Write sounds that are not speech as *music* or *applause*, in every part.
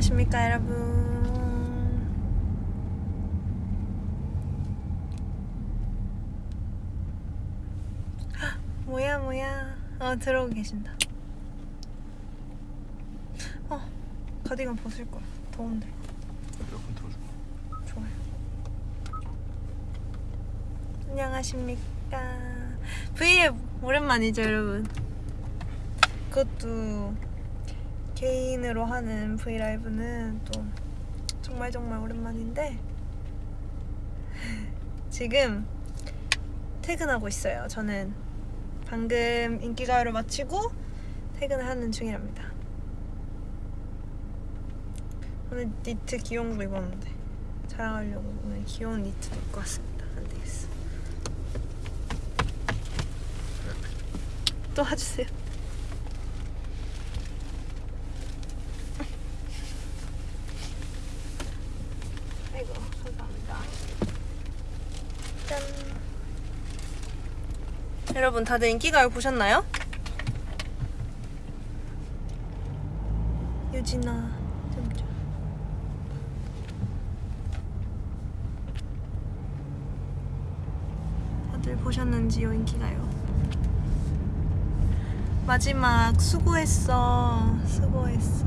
안녕하십니까 여러분. 헉, 뭐야 뭐야. 어 들어오고 계신다. 어 가디건 벗을 거야 더운데. 에어컨 틀어줘. 좋아요. 안녕하십니까. 브이앱 오랜만이죠 여러분? 그것도 개인으로 하는 브이라이브는 또 정말 정말 오랜만인데 *laughs* 지금 퇴근하고 있어요. 저는 방금 인기가요를 마치고 퇴근을 하는 중이랍니다. 오늘 니트 귀여운 거 입었는데 자랑하려고 오늘 귀여운 니트도 입고 왔습니다. 안 되겠어. 또 와주세요 아이고 감사합니다 짠 여러분 다들 인기가요 보셨나요? 유진아 보셨는지요 인기가요? 마지막 수고했어. 수고했어.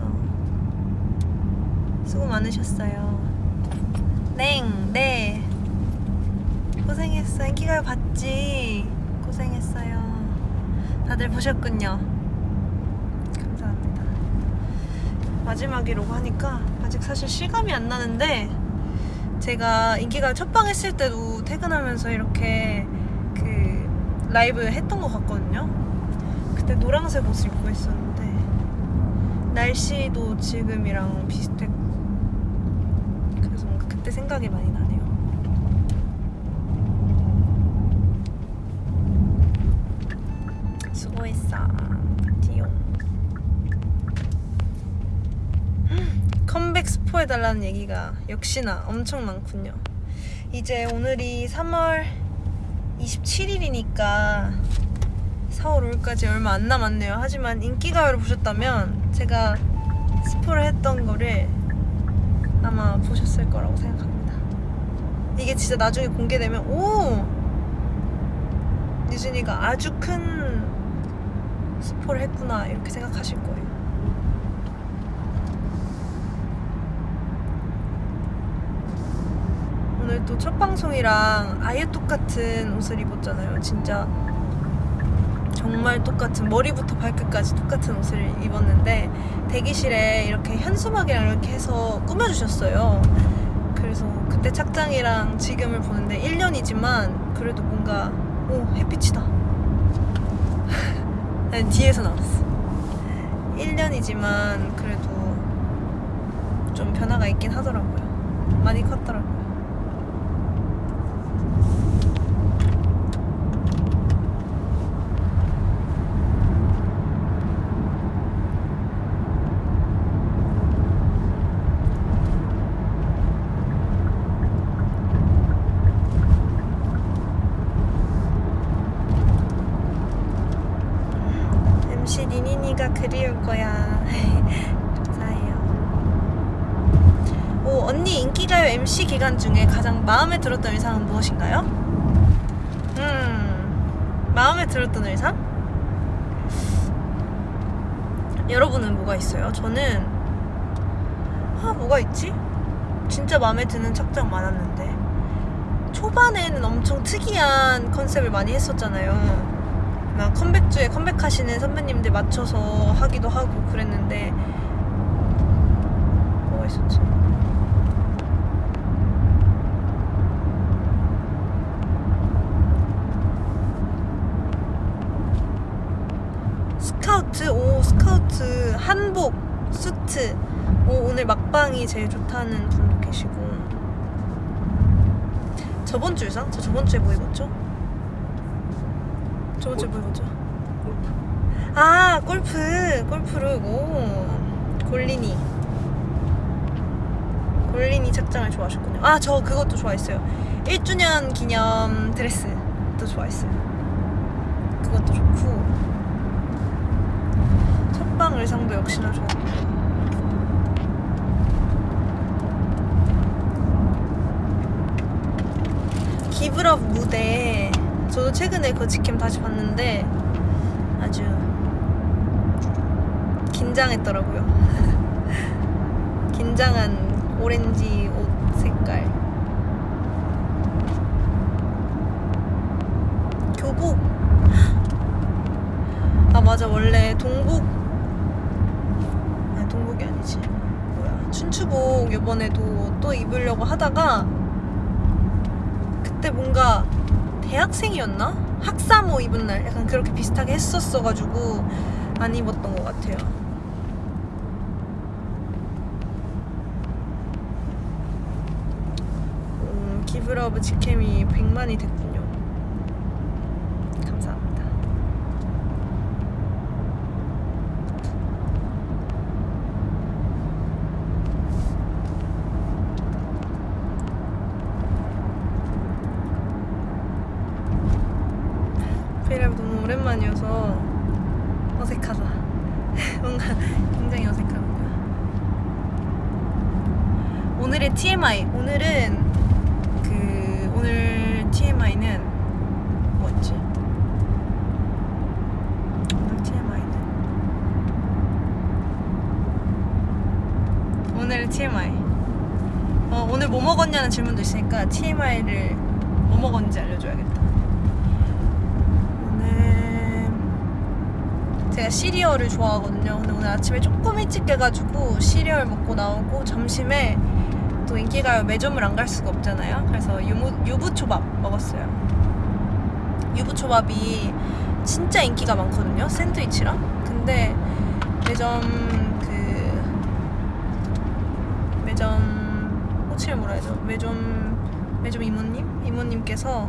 수고 많으셨어요. 땡, 네. 고생했어. 인기가요 봤지 고생했어요 다들 보셨군요 감사합니다 마지막이라고 하니까 아직 사실 실감이 안 나는데 제가 인기가 첫방 했을 때도 퇴근하면서 이렇게 그 라이브 했던 것 같거든요. 그때 노란색 옷을 입고 있었는데 날씨도 지금이랑 비슷했고 그래서 뭔가 그때 생각이 많이 나네요. 수고했어, 디용. 컴백 스포해달라는 얘기가 역시나 엄청 많군요. 이제 오늘이 3월 27일이니까 4월 5일까지 얼마 안 남았네요. 하지만 인기가요를 보셨다면 제가 스포를 했던 거를 아마 보셨을 거라고 생각합니다. 이게 진짜 나중에 공개되면 오! 유진이가 아주 큰 스포를 했구나 이렇게 생각하실 거예요. 오늘 또 첫 방송이랑 아예 똑같은 옷을 입었잖아요. 진짜 정말 똑같은 머리부터 발끝까지 똑같은 옷을 입었는데 대기실에 이렇게 현수막이랑 이렇게 해서 꾸며주셨어요. 그래서 그때 착장이랑 지금을 보는데 1년이지만 그래도 뭔가 오 햇빛이다. *laughs* 뒤에서 나왔어. 1년이지만 그래도 좀 변화가 있긴 하더라고요. 많이 컸더라고요. MC 리니니가 그리울 거야. 감사해요. 오, 언니 인기가요 MC 기간 중에 가장 마음에 들었던 의상은 무엇인가요? 음, 마음에 들었던 의상? 여러분은 뭐가 있어요? 저는 아, 뭐가 있지? 진짜 마음에 드는 착장 많았는데 초반에는 엄청 특이한 컨셉을 많이 했었잖아요. 막 컴백주에 컴백하시는 선배님들 맞춰서 하기도 하고 그랬는데 뭐가 있었지? 스카우트 오 스카우트 한복 수트 오 오늘 막방이 제일 좋다는 분도 계시고 저번 주 의상? 저 저번 주에 뭐 입었죠? 저거 제 뭐였죠? 아 골프. 골프를 고 골리니. 골리니 착장을 좋아하셨군요. 아 저 그것도 좋아했어요. 1주년 기념 드레스도 좋아했어요. 그것도 좋고. 첫방 의상도 역시나 좋았고 기브럽 무대. 저도 최근에 그 직캠 다시 봤는데 아주 긴장했더라고요. *laughs* 긴장한 오렌지 옷 색깔. 교복. 아 맞아 원래 동복 아니 동복이 아니지 뭐야 춘추복 이번에도 또 입으려고 하다가 그때 뭔가 대학생이었나 학사모 입은 날 약간 그렇게 비슷하게 했었어가지고 안 입었던 것 같아요. 음, 기브러브 직캠이 100만이 됐군요. 감사합니다. 브이라이브 너무 오랜만이어서 어색하다. 뭔가 굉장히 어색합니다. 오늘의 TMI. 오늘은 그 오늘 TMI는 뭐였지? 오늘 TMI는 오늘 TMI. 어, 오늘 뭐 먹었냐는 질문도 있으니까 TMI를 뭐 먹었는지 알려줘야겠다. 오늘 제가 시리얼을 좋아하거든요. 근데 오늘 아침에 조금 일찍 깨가지고 시리얼 먹고 나오고 점심에 또 인기가요 매점을 안 갈 수가 없잖아요. 그래서 유무, 유부초밥 먹었어요. 유부초밥이 진짜 인기가 많거든요. 샌드위치랑. 근데 매점 그 매점 호칭을 뭐라 해야죠? 매점 매점 이모님 이모님께서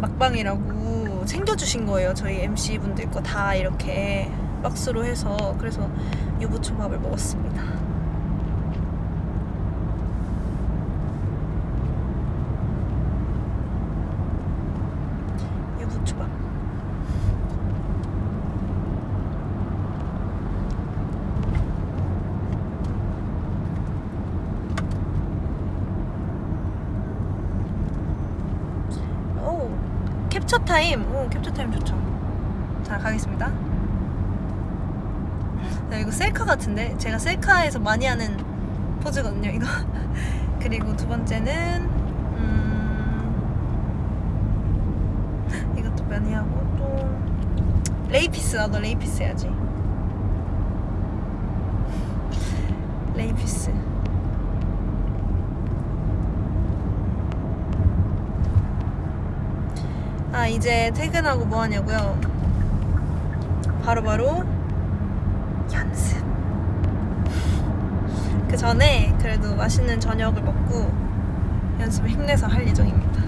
막방이라고 챙겨주신 거예요. 저희 MC 분들 거 다 이렇게 박스로 해서 그래서 유부초밥을 먹었습니다. 유부초밥. 오 캡처 타임. 오 캡처 타임 좋죠. 자 가겠습니다. 네, 이거 셀카 같은데 제가 셀카에서 많이 하는 포즈거든요. 이거 *laughs* 그리고 두 번째는 음, 이것도 많이 하고 또 레이 peace 나도 레이 peace 해야지. 레이 peace. 아 이제 퇴근하고 뭐 하냐고요? 바로 바로 연습. 그 전에 그래도 맛있는 저녁을 먹고 연습을 힘내서 할 예정입니다.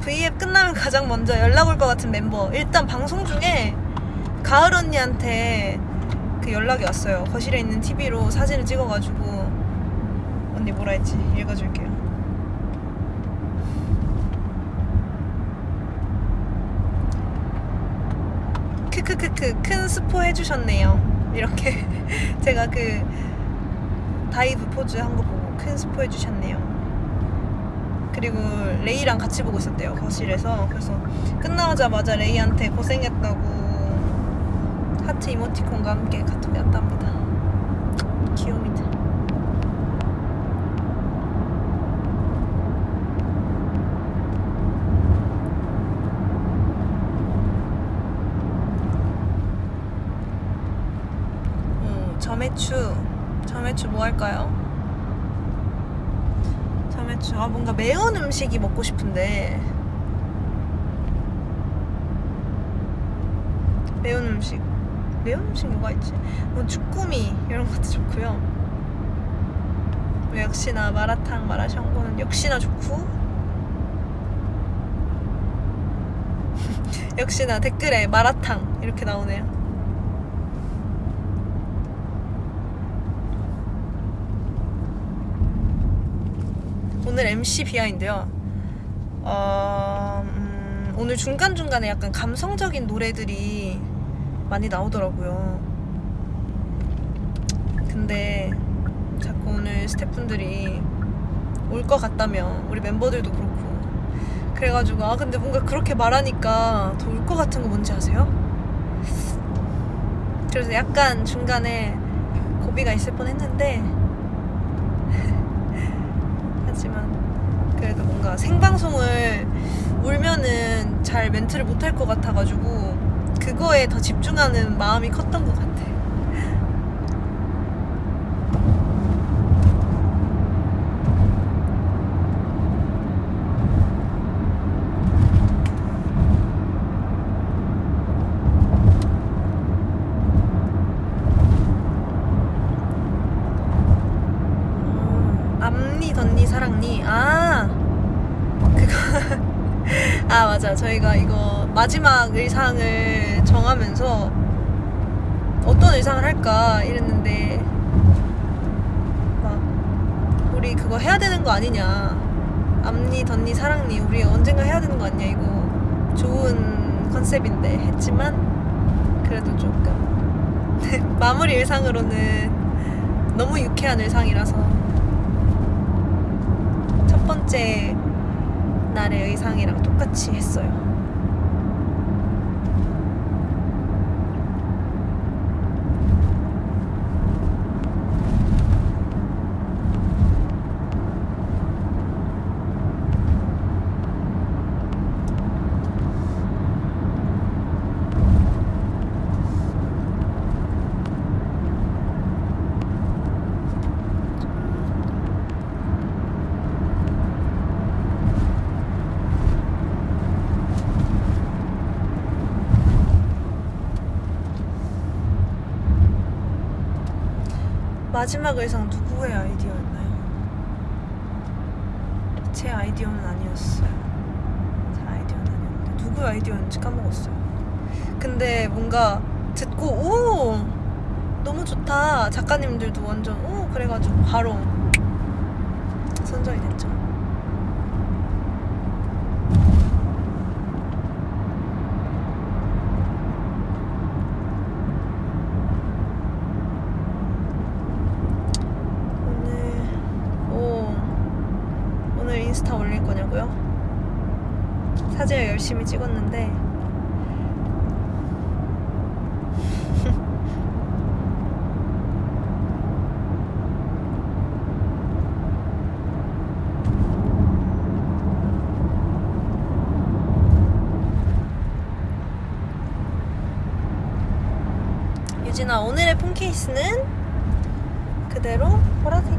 V앱 끝나면 가장 먼저 연락 올 것 같은 멤버. 일단 방송 중에 가을 언니한테 그 연락이 왔어요. 거실에 있는 TV로 사진을 찍어가지고 언니 뭐라 했지? 읽어줄게요. 크크크크 큰 스포 해주셨네요. 이렇게 *laughs* 제가 그 다이브 포즈 한 거 보고 큰 스포 해주셨네요. 그리고 레이랑 같이 보고 있었대요 거실에서 그래서 끝나자마자 레이한테 고생했다고 하트 이모티콘과 함께 카톡이 왔답니다. 어, 점액추. 점액추 뭐 할까요? 점액추. 아 뭔가 매운 음식이 먹고 싶은데. 매운 음식. 매운 음식 뭐가 있지? 뭐 주꾸미 이런 것도 좋고요. 뭐 역시나 마라탕 마라샹궈는 역시나 좋고. *laughs* 역시나 댓글에 마라탕 이렇게 나오네요 오늘 MC 비하인데요. 어, 음, 오늘 중간중간에 약간 감성적인 노래들이 많이 나오더라고요. 스태프분들이 올 것 같다며 우리 멤버들도 그렇고 그래가지고 아 근데 뭔가 그렇게 말하니까 더 올 것 같은 거 뭔지 아세요? 그래서 약간 중간에 고비가 있을 뻔했는데 하지만 그래도 뭔가 생방송을 울면은 잘 멘트를 못할 것 같아가지고 그거에 더 집중하는 마음이 컸던 것 같아. 음, 앞니 덧니 사랑니 아 그거 아 맞아. 저희가 이거 마지막 의상을 정하면서 어떤 의상을 할까 이랬는데 막 우리 그거 해야 되는 거 아니냐. 앞니 덧니 사랑니 우리 언젠가 해야 되는 거 아니냐 이거 좋은 컨셉인데 했지만 그래도 조금 *laughs* 마무리 의상으로는 너무 유쾌한 의상이라서 첫 번째 날의 의상이랑 똑같이 했어요. 마지막 의상 누구의 아이디어였나요? 제 아이디어는 아니었어요. 제 아이디어는 아니었는데 누구의 아이디어였는지 까먹었어요. 근데 뭔가 듣고 오 너무 좋다 작가님들도 완전 오 그래가지고 바로 선정이 됐죠. 오늘 오 오늘 인스타 올릴 거냐고요? 사진을 열심히 찍었는데 유진아 오늘의 폰 케이스는 그대로 보라색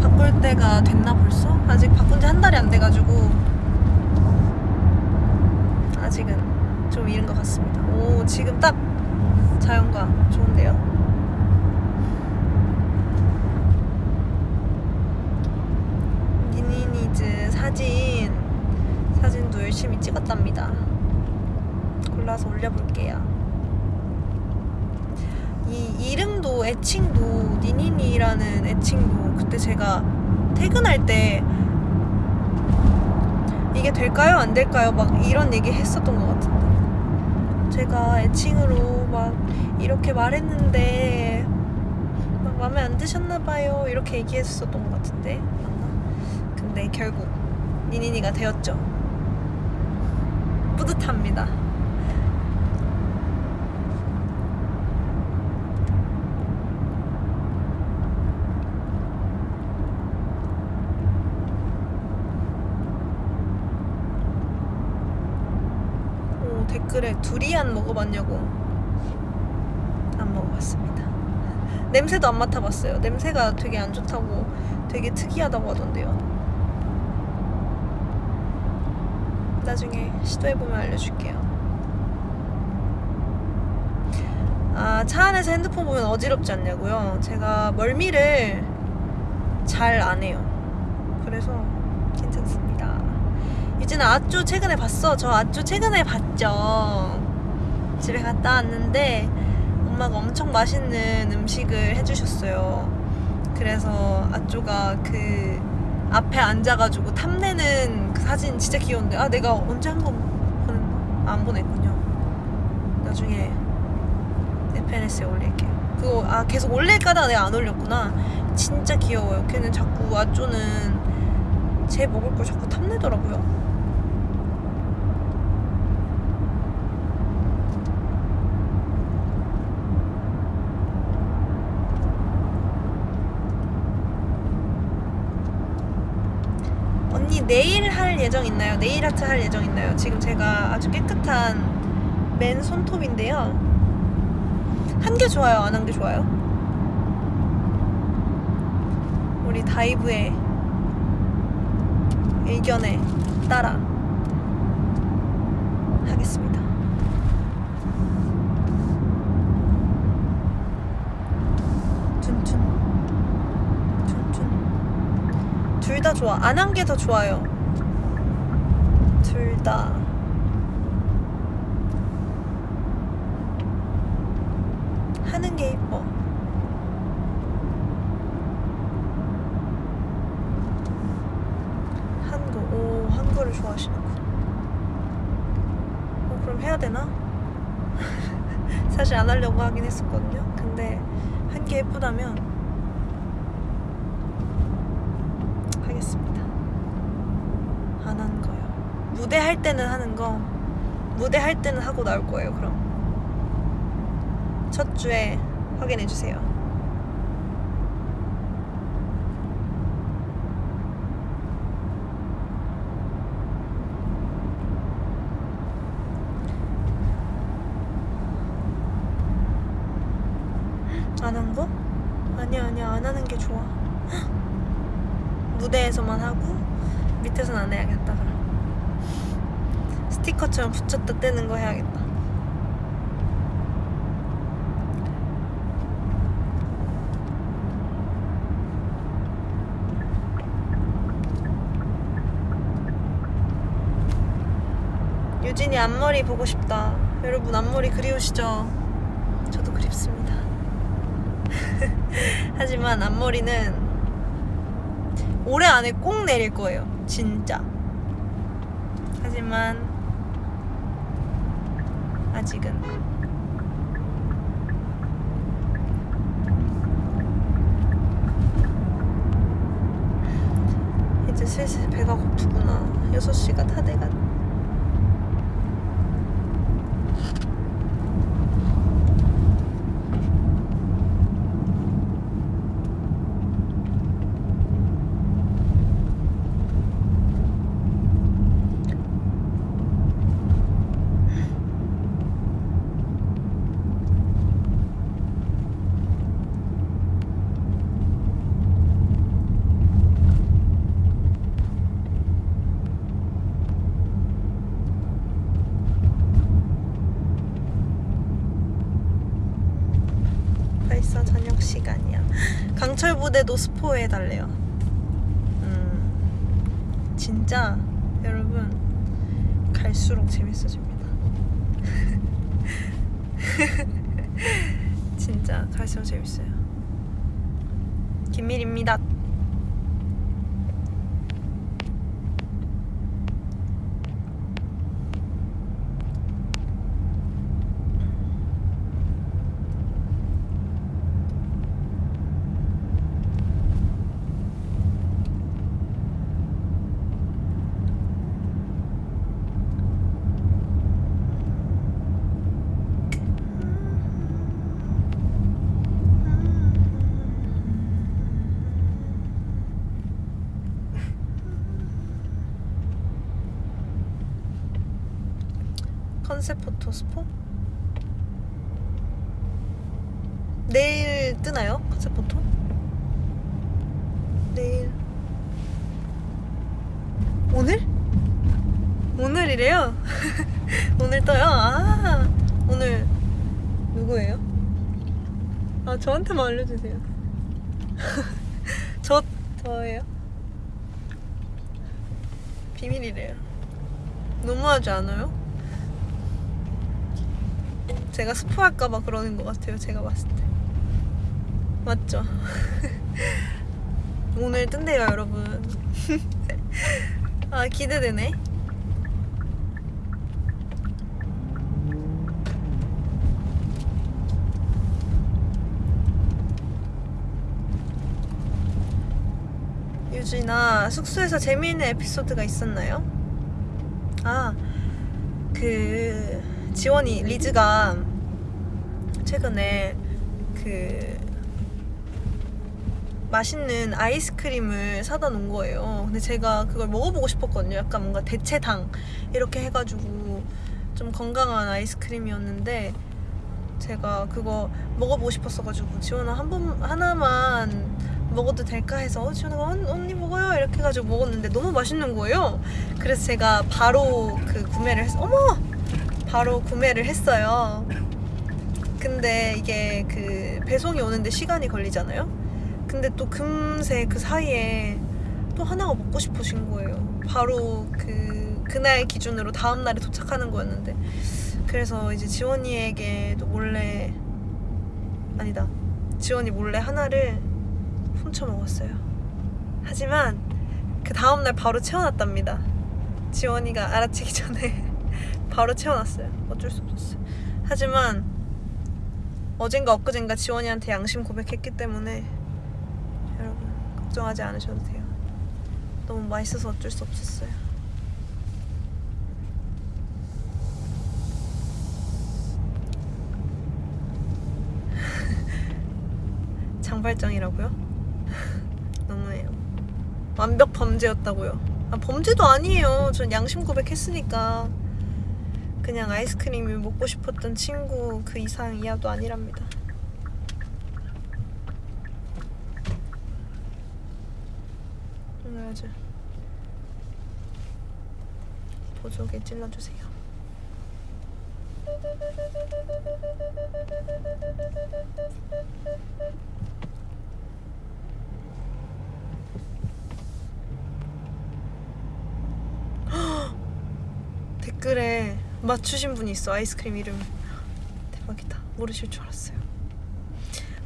바꿀 때가 됐나 벌써? 아직 바꾼 지 한 달이 안 돼가지고 아직은 좀 이른 것 같습니다 오 지금 딱 자연과 좋은데요? 니니니즈 사진 사진도 열심히 찍었답니다 골라서 올려볼게요. 이 이름도 애칭도 니니니라는 애칭도 그때 제가 퇴근할 때 이게 될까요? 안 될까요? 막 이런 얘기 했었던 것 같은데. 제가 애칭으로 막 이렇게 말했는데 막 마음에 안 드셨나 봐요. 이렇게 얘기했었던 것 같은데. 맞나? 근데 결국 니니니가 되었죠. 뿌듯합니다 오, 댓글에 두리안 먹어봤냐고 안 먹어봤습니다 *laughs* 냄새도 안 맡아봤어요 냄새가 되게 안 좋다고 되게 특이하다고 하던데요 나중에 시도해보면 알려줄게요 아, 차 안에서 핸드폰 보면 어지럽지 않냐고요? 제가 멀미를 잘 안 해요. 그래서 괜찮습니다. 유진아, 아쪼 최근에 봤어? 저 아쪼 최근에 봤죠. 집에 갔다 왔는데 엄마가 엄청 맛있는 음식을 해주셨어요. 그래서 아쪼가 그 앞에 앉아가지고 탐내는 그 사진 진짜 귀여운데 아 내가 언제 한? 아, 안 보냈군요. 나중에 SNS에 올릴게요. 그거 아 계속 올릴까다가 내가 안 올렸구나 진짜 귀여워요 걔는 자꾸 아쪼는 제 먹을 걸 자꾸 탐내더라고요 언니 내일 할 예정 있나요? 네일 아트 할 예정 있나요? 지금 제가 아주 깨끗한 맨 손톱인데요. 한 게 좋아요? 안 한 게 좋아요? 우리 다이브의 의견에 따라 하겠습니다. 둘 다 좋아. 안 한 게 더 좋아요. 둘 다. 하는 게 이뻐. 한국. 오, 한국을 좋아하시는군. 어, 그럼 해야 되나? 사실 안 하려고 하긴 했었거든요. 근데 한 게 예쁘다면 하겠습니다. 안 한 거요. 무대 할 때는 하는 거, 무대 할 때는 하고 나올 거예요. 그럼 첫 주에 확인해 주세요. 안 한 거? 아니야 아니야 안 하는 게 좋아. 무대에서만 하고 밑에선 안 해야겠다 스티커처럼 붙였다 떼는 거 해야겠다 유진이 앞머리 보고 싶다 여러분 앞머리 그리우시죠? 저도 그립습니다 *laughs* 하지만 앞머리는 올해 안에 꼭 내릴 거예요. 진짜. 하지만 아직은 이제 슬슬 배가 고프구나. 6시가 다 돼가. 벌써 저녁 시간이야. 강철 부대도 스포 해달래요. 음, 진짜 여러분 갈수록 재밌어집니다. *laughs* 진짜 갈수록 재밌어요. 김밀입니다. 컨셉 포토 스포? 내일 뜨나요? 컨셉 포토? 내일 오늘? 오늘이래요? *laughs* 오늘 떠요? 아 오늘 누구예요? 아 저한테만 알려주세요 *laughs* 저 저예요? 비밀이래요 너무하지 않아요? 제가 스포할까봐 그러는 것 같아요 제가 봤을 때 맞죠? *laughs* 오늘 뜬대요 여러분 *laughs* 아 기대되네 유진아 숙소에서 재미있는 에피소드가 있었나요? 아그 지원이 리즈가 최근에 그 맛있는 아이스크림을 사다 놓은 거예요. 근데 제가 그걸 먹어보고 싶었거든요. 약간 뭔가 대체당 이렇게 해가지고 좀 건강한 아이스크림이었는데 제가 그거 먹어보고 싶었어가지고 지원아 한 번 하나만 먹어도 될까 해서 어, 지원아가 언- 언니 먹어요 이렇게 해가지고 먹었는데 너무 맛있는 거예요. 그래서 제가 바로 그 구매를 했어. 어머 바로 구매를 했어요. 근데 이게 그 배송이 오는데 시간이 걸리잖아요. 근데 또 금세 그 사이에 또 하나가 먹고 싶으신 거예요. 바로 그 그날 기준으로 다음 날에 도착하는 거였는데 그래서 이제 지원이에게도 몰래 아니다 지원이 몰래 하나를 훔쳐 먹었어요. 하지만 그 다음 날 바로 채워놨답니다. 지원이가 알아채기 전에 바로 채워놨어요. 어쩔 수 없었어요. 하지만 어젠가 엊그젠가 지원이한테 양심 고백했기 때문에 여러분 걱정하지 않으셔도 돼요. 너무 맛있어서 어쩔 수 없었어요. *laughs* 장발장이라고요? *laughs* 너무해요. 완벽 범죄였다고요. 아, 범죄도 아니에요. 전 양심 고백했으니까. 그냥 아이스크림이 먹고 싶었던 친구 그 이상 이하도 아니랍니다. 아주 보조개 찔러주세요. 댓글에 맞추신 분이 있어. 아이스크림 이름. 대박이다. 모르실 줄 알았어요.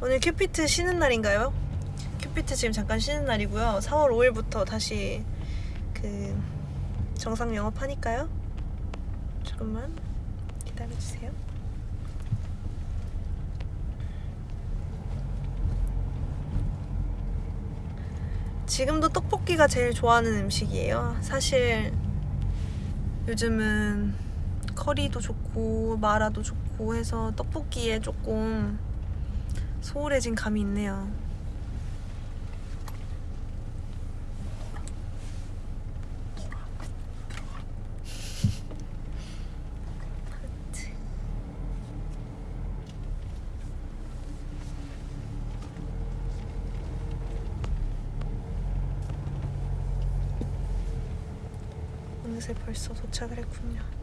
오늘 큐피트 쉬는 날인가요? 큐피트 지금 잠깐 쉬는 날이고요. 4월 5일부터 다시 그 정상 영업하니까요. 조금만 기다려주세요. 지금도 떡볶이가 제일 좋아하는 음식이에요. 사실 요즘은 커리도 좋고 마라도 좋고 해서 떡볶이에 조금 소홀해진 감이 있네요. 벌써 도착을 했군요.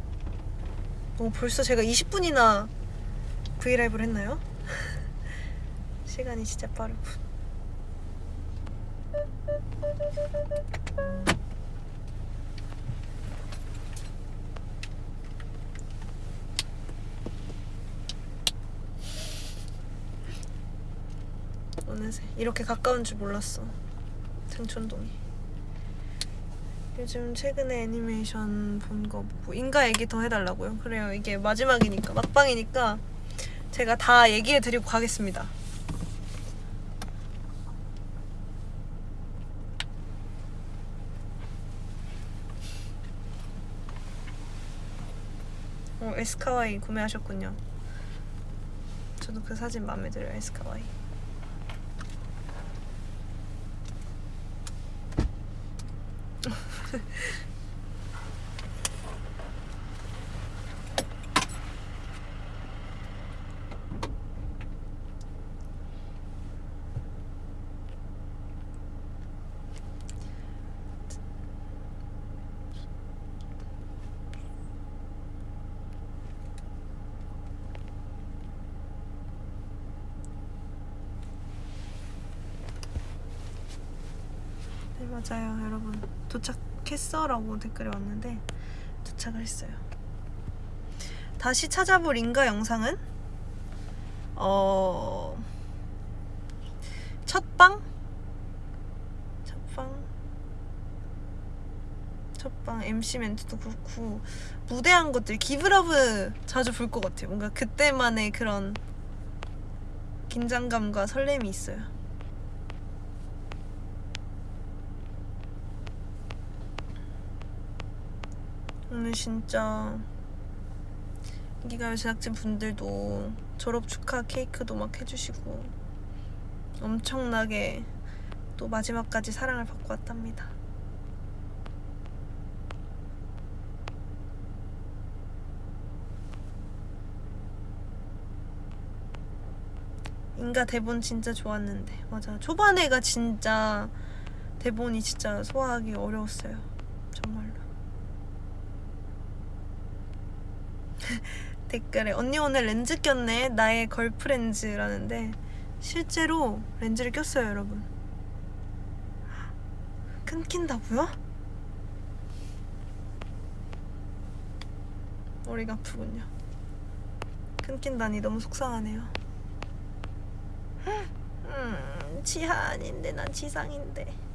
어, 벌써 제가 20분이나 브이라이브를 했나요? *laughs* 시간이 진짜 빠르군. 어느새 이렇게 가까운 줄 몰랐어. 등촌동이. 요즘 최근에 애니메이션 본 거 보고 인가 얘기 더 해달라고요. 그래요. 이게 마지막이니까 막방이니까 제가 다 얘기해 드리고 가겠습니다. 어, 에스카와이 구매하셨군요. 저도 그 사진 마음에 들어요. 에스카와이. 네 맞아요 여러분. 도착했어 라고 댓글이 왔는데 도착을 했어요. 다시 찾아볼 인가 영상은? 어 첫방? 첫방? 첫방 MC 멘트도 그렇고 무대한 것들 기브러브 자주 볼 것 같아요. 뭔가 그때만의 그런 긴장감과 설렘이 있어요 오늘 진짜 인기가요 제작진 분들도 졸업 축하 케이크도 막 해주시고 엄청나게 또 마지막까지 사랑을 받고 왔답니다. 인가 대본 진짜 좋았는데. 맞아. 초반에가 진짜 대본이 진짜 소화하기 어려웠어요. 정말로 *laughs* 댓글에 언니 오늘 렌즈 꼈네 나의 걸프렌즈라는데 실제로 렌즈를 꼈어요 여러분 끊긴다고요? 머리가 아프군요 끊긴다니 너무 속상하네요 *laughs* 음, 지하 아닌데 난 지상인데.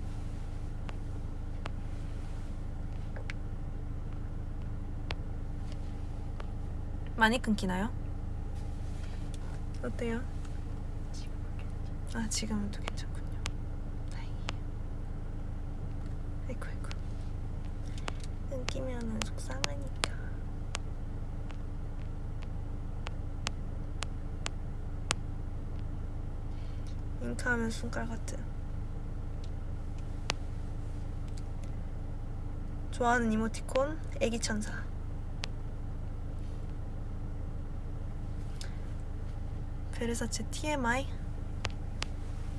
많이 끊기나요? 어때요? 아 지금은 또 괜찮군요. 다행이에요. 아이고 아이고. 끊기면은 속상하니까. 잉크하면 손가락 같은. 좋아하는 이모티콘 애기 천사. 베르사체 TMI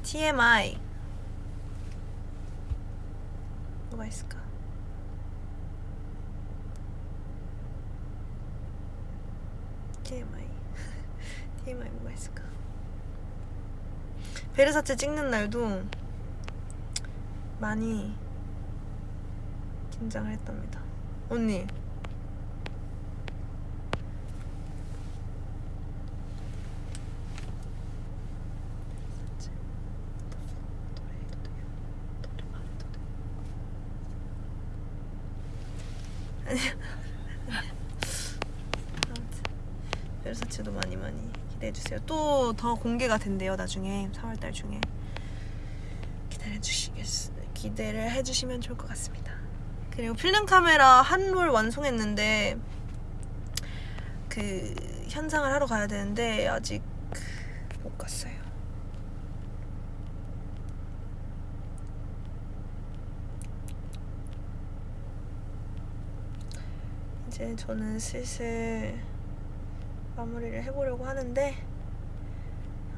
TMI 뭐가 있을까? TMI *laughs* TMI 뭐가 있을까? 베르사체 찍는 날도 많이 긴장을 했답니다. 언니. 아무튼 베르사체도 많이 많이 기대해 주세요. 또 더 공개가 된대요 나중에 3월달 중에 기다려 주시겠 기대를 해주시면 좋을 것 같습니다. 그리고 필름 카메라 한 롤 완성했는데 그 현상을 하러 가야 되는데 아직 못 갔어요. 이제 저는 슬슬 마무리를 해보려고 하는데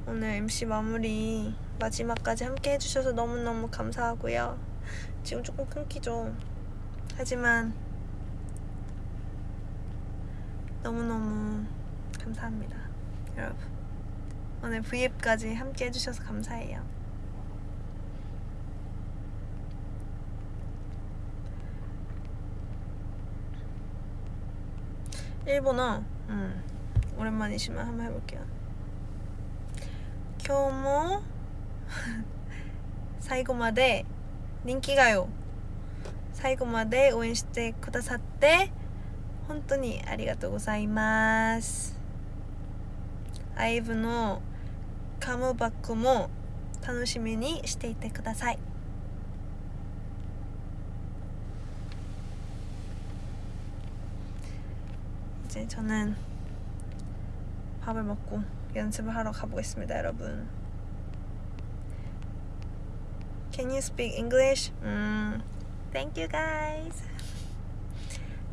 오늘 MC 마무리 마지막까지 함께 해주셔서 너무너무 감사하고요. 지금 조금 끊기죠. 하지만 너무너무 감사합니다. 여러분. 오늘 V앱까지 함께 해주셔서 감사해요. 일본어, 음, 오랜만이지만 한번 해볼게요. 今日も最後まで人気がよ最後まで応援してくださって本当にありがとうございますアイブのカムバックも楽しみにしていてください 이제 저는 밥을 먹고 연습을 하러 가보겠습니다, 여러분. Can you speak English? 음, thank you guys.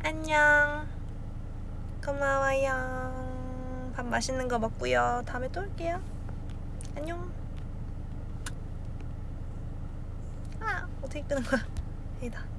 안녕. 고마워요. 밥 맛있는 거 먹고요. 다음에 또 올게요. 안녕. 아, 어떻게 끄는 거야? *laughs* 여기다.